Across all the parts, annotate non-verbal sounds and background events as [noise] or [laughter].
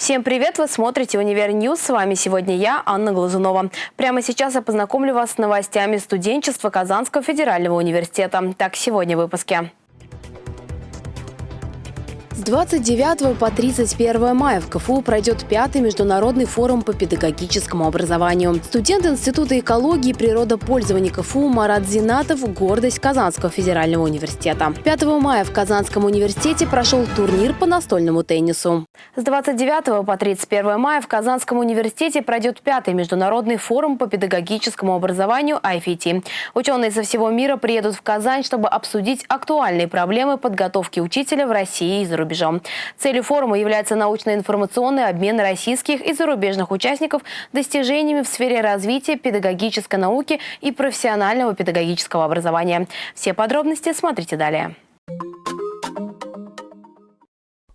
Всем привет! Вы смотрите «Univer News». С вами сегодня я, Анна Глазунова. Прямо сейчас я познакомлю вас с новостями студенчества Казанского федерального университета. Так, сегодня в выпуске. С 29 по 31 мая в КФУ пройдет пятый международный форум по педагогическому образованию. Студент Института экологии и природопользования КФУ Марат Зинатов – гордость Казанского федерального университета. 5 мая в Казанском университете прошел турнир по настольному теннису. С 29 по 31 мая в Казанском университете пройдет пятый международный форум по педагогическому образованию IFT. Ученые со всего мира приедут в Казань, чтобы обсудить актуальные проблемы подготовки учителя в России и за рубежом рубежом. Целью форума является научно-информационный обмен российских и зарубежных участников достижениями в сфере развития педагогической науки и профессионального педагогического образования. Все подробности смотрите далее.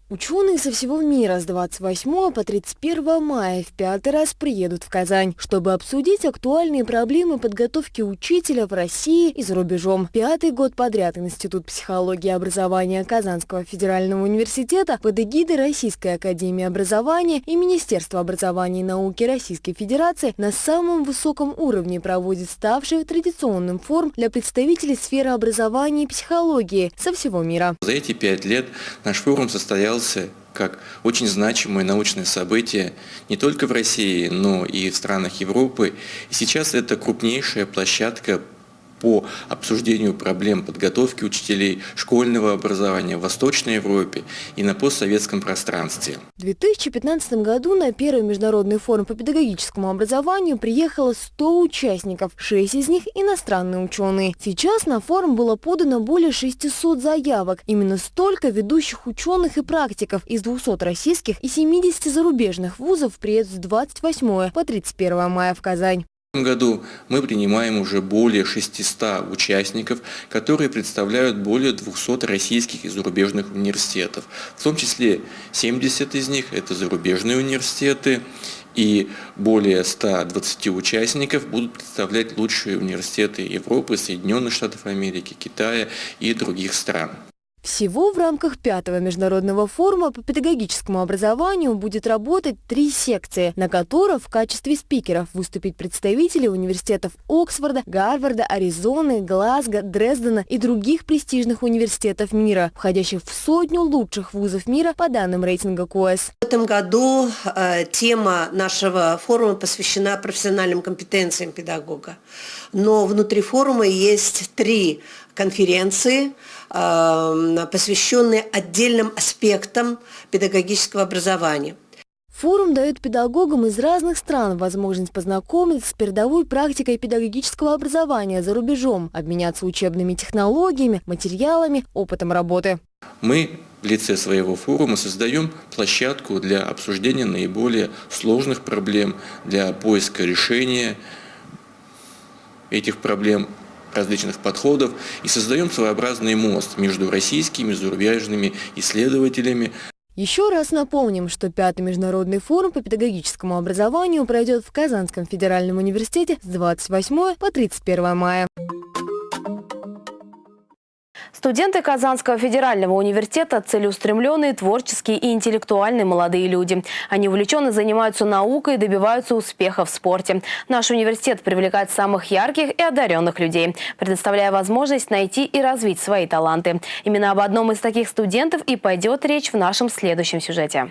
Ученые со всего мира с 28 по 31 мая в пятый раз приедут в Казань, чтобы обсудить актуальные проблемы подготовки учителя в России и за рубежом. Пятый год подряд Институт психологии и образования Казанского федерального университета под эгидой Российской академии образования и Министерства образования и науки Российской Федерации на самом высоком уровне проводит ставший традиционным форум для представителей сферы образования и психологии со всего мира. За эти пять лет наш форум состоял состоялся как очень значимое научное событие не только в России, но и в странах Европы. И сейчас это крупнейшая площадка по обсуждению проблем подготовки учителей школьного образования в Восточной Европе и на постсоветском пространстве. В 2015 году на первый международный форум по педагогическому образованию приехало 100 участников, 6 из них иностранные ученые. Сейчас на форум было подано более 600 заявок. Именно столько ведущих ученых и практиков из 200 российских и 70 зарубежных вузов приедут с 28 по 31 мая в Казань. Году мы принимаем уже более 600 участников, которые представляют более 200 российских и зарубежных университетов. В том числе 70 из них – это зарубежные университеты, и более 120 участников будут представлять лучшие университеты Европы, Соединенных Штатов Америки, Китая и других стран. Всего в рамках пятого международного форума по педагогическому образованию будет работать три секции, на которых в качестве спикеров выступить представители университетов Оксфорда, Гарварда, Аризоны, Глазго, Дрездена и других престижных университетов мира, входящих в сотню лучших вузов мира по данным рейтинга КОЭС. В этом году э, тема нашего форума посвящена профессиональным компетенциям педагога. Но внутри форума есть три конференции, э, посвященные отдельным аспектам педагогического образования. Форум дает педагогам из разных стран возможность познакомиться с передовой практикой педагогического образования за рубежом, обменяться учебными технологиями, материалами, опытом работы. Мы в лице своего форума создаем площадку для обсуждения наиболее сложных проблем, для поиска решения этих проблем различных подходов и создаем своеобразный мост между российскими и зарубежными исследователями. Еще раз напомним, что пятый международный форум по педагогическому образованию пройдет в Казанском федеральном университете с 28 по 31 мая. Студенты Казанского федерального университета – целеустремленные, творческие и интеллектуальные молодые люди. Они увлеченно занимаются наукой и добиваются успеха в спорте. Наш университет привлекает самых ярких и одаренных людей, предоставляя возможность найти и развить свои таланты. Именно об одном из таких студентов и пойдет речь в нашем следующем сюжете.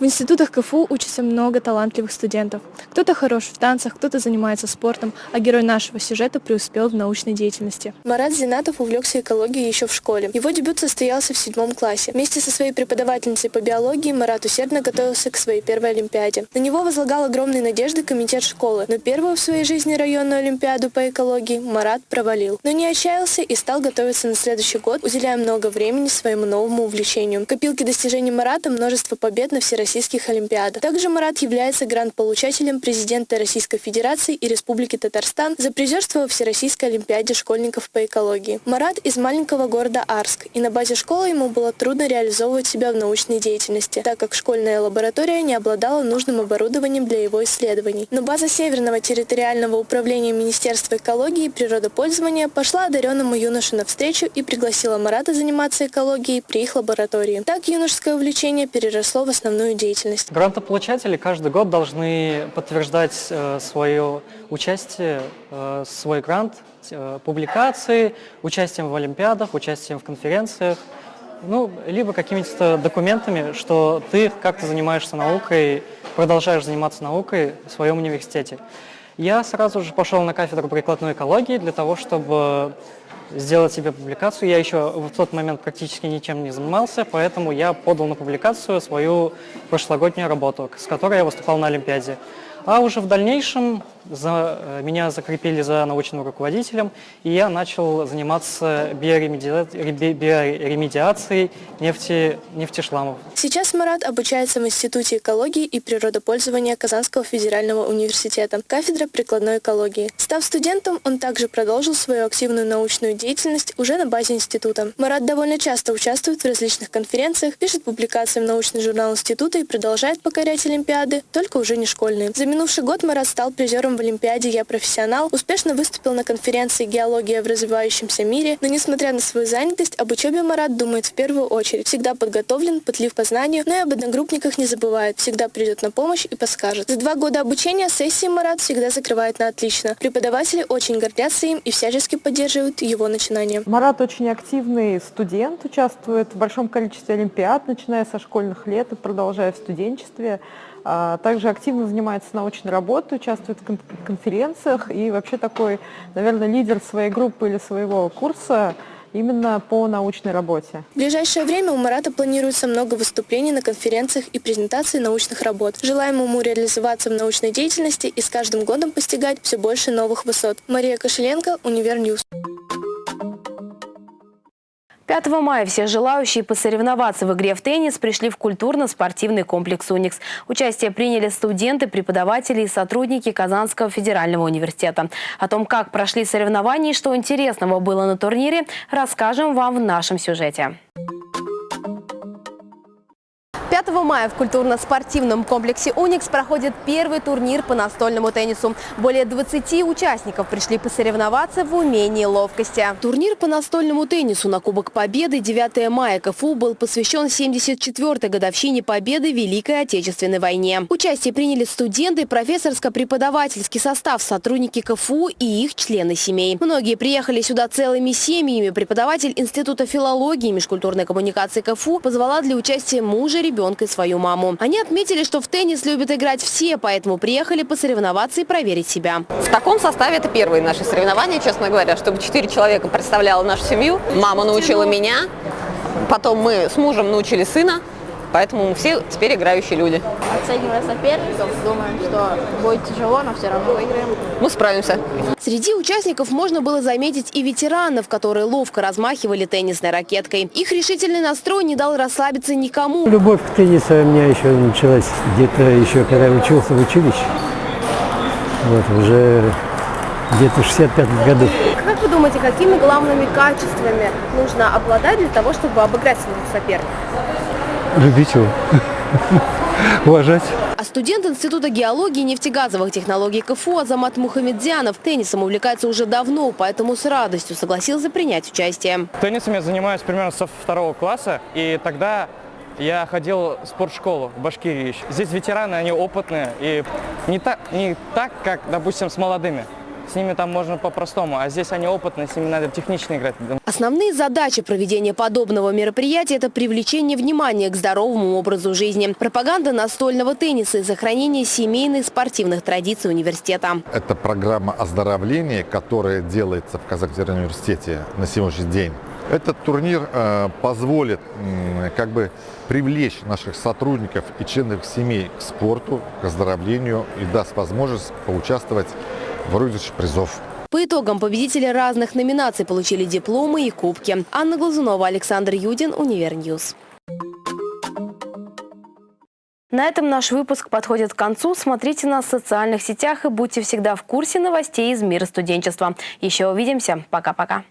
В институтах КФУ учатся много талантливых студентов. Кто-то хорош в танцах, кто-то занимается спортом, а герой нашего сюжета преуспел в научной деятельности. Марат Зинатов увлекся экологией еще в школе. Его дебют состоялся в седьмом классе. Вместе со своей преподавательницей по биологии Марат усердно готовился к своей первой олимпиаде. На него возлагал огромные надежды комитет школы, но первую в своей жизни районную олимпиаду по экологии Марат провалил. Но не отчаялся и стал готовиться на следующий год, уделяя много времени своему новому увлечению. В достижений Марата множество побед на всероссийском всероссийских олимпиадах. Также Марат является гранд-получателем президента Российской Федерации и Республики Татарстан за призерство во Всероссийской Олимпиаде школьников по экологии. Марат из маленького города Арск, и на базе школы ему было трудно реализовывать себя в научной деятельности, так как школьная лаборатория не обладала нужным оборудованием для его исследований. Но база Северного территориального управления Министерства экологии и природопользования пошла одаренному юноше навстречу и пригласила Марата заниматься экологией при их лаборатории. Так юношеское увлечение переросло в основную деятельность. Грантополучатели каждый год должны подтверждать э, свое участие, э, свой грант, э, публикации, участием в олимпиадах, участием в конференциях, ну, либо какими-то документами, что ты как-то занимаешься наукой, продолжаешь заниматься наукой в своем университете. Я сразу же пошел на кафедру прикладной экологии для того, чтобы сделать себе публикацию. Я еще в тот момент практически ничем не занимался, поэтому я подал на публикацию свою прошлогоднюю работу, с которой я выступал на Олимпиаде. А уже в дальнейшем за, э, меня закрепили за научным руководителем, и я начал заниматься биоремедиацией, нефти, нефтешламов. Сейчас Марат обучается в Институте экологии и природопользования Казанского федерального университета, кафедра прикладной экологии. Став студентом, он также продолжил свою активную научную деятельность уже на базе института. Марат довольно часто участвует в различных конференциях, пишет публикации в научный журнал института и продолжает покорять олимпиады, только уже не школьные. За минувший год Марат стал призером в Олимпиаде «Я профессионал», успешно выступил на конференции «Геология в развивающемся мире», но, несмотря на свою занятость, об учебе Марат думает в первую очередь. Всегда подготовлен, пытлив по знанию, но и об одногруппниках не забывает, всегда придет на помощь и подскажет. За два года обучения сессии Марат всегда закрывает на отлично. Преподаватели очень гордятся им и всячески поддерживают его начинания. Марат очень активный студент, участвует в большом количестве олимпиад, начиная со школьных лет и продолжая в студенчестве. А, также активно занимается научной работой, участвует в конференциях и вообще такой, наверное, лидер своей группы или своего курса именно по научной работе. В ближайшее время у Марата планируется много выступлений на конференциях и презентаций научных работ. Желаем ему реализоваться в научной деятельности и с каждым годом постигать все больше новых высот. Мария Кошеленко, Univer News. 5 мая все желающие посоревноваться в игре в теннис пришли в культурно-спортивный комплекс «Уникс». Участие приняли студенты, преподаватели и сотрудники Казанского федерального университета. О том, как прошли соревнования и что интересного было на турнире, расскажем вам в нашем сюжете. 5 мая в культурно-спортивном комплексе «Уникс» проходит первый турнир по настольному теннису. Более 20 участников пришли посоревноваться в умении ловкости. Турнир по настольному теннису на Кубок Победы 9 мая КФУ был посвящен 74-й годовщине Победы в Великой Отечественной войне. Участие приняли студенты, профессорско-преподавательский состав, сотрудники КФУ и их члены семей. Многие приехали сюда целыми семьями. Преподаватель Института филологии и межкультурной коммуникации КФУ позвала для участия мужа, ребенка ребенка и свою маму. Они отметили, что в теннис любят играть все, поэтому приехали посоревноваться и проверить себя. В таком составе это первые наши соревнования, честно говоря, чтобы четыре человека представляла нашу семью. Мама научила меня, потом мы с мужем научили сына, Поэтому мы все теперь играющие люди. Оценивая соперников, думаем, что будет тяжело, но все равно выиграем. Мы справимся. Среди участников можно было заметить и ветеранов, которые ловко размахивали теннисной ракеткой. Их решительный настрой не дал расслабиться никому. Любовь к теннису у меня еще началась где-то еще, когда я учился в училище. Вот, уже где-то в 65 году. Как вы думаете, какими главными качествами нужно обладать для того, чтобы обыграть своего соперника? Любить его. [laughs] Уважать. А студент Института геологии и нефтегазовых технологий КФУ Азамат Мухаммедзянов теннисом увлекается уже давно, поэтому с радостью согласился принять участие. Теннисом я занимаюсь примерно со второго класса, и тогда я ходил в спортшколу в Башкирии. Здесь ветераны, они опытные, и не так, не так как, допустим, с молодыми. С ними там можно по-простому, а здесь они опытные, с ними надо технично играть. Основные задачи проведения подобного мероприятия – это привлечение внимания к здоровому образу жизни, пропаганда настольного тенниса и сохранение семейных спортивных традиций университета. Это программа оздоровления, которая делается в Казахстанском университете на сегодняшний день. Этот турнир э, позволит э, как бы привлечь наших сотрудников и членов семей к спорту, к оздоровлению и даст возможность поучаствовать в розыгрыше призов. По итогам победители разных номинаций получили дипломы и кубки. Анна Глазунова, Александр Юдин, Univer News. На этом наш выпуск подходит к концу. Смотрите нас в социальных сетях и будьте всегда в курсе новостей из мира студенчества. Еще увидимся. Пока-пока.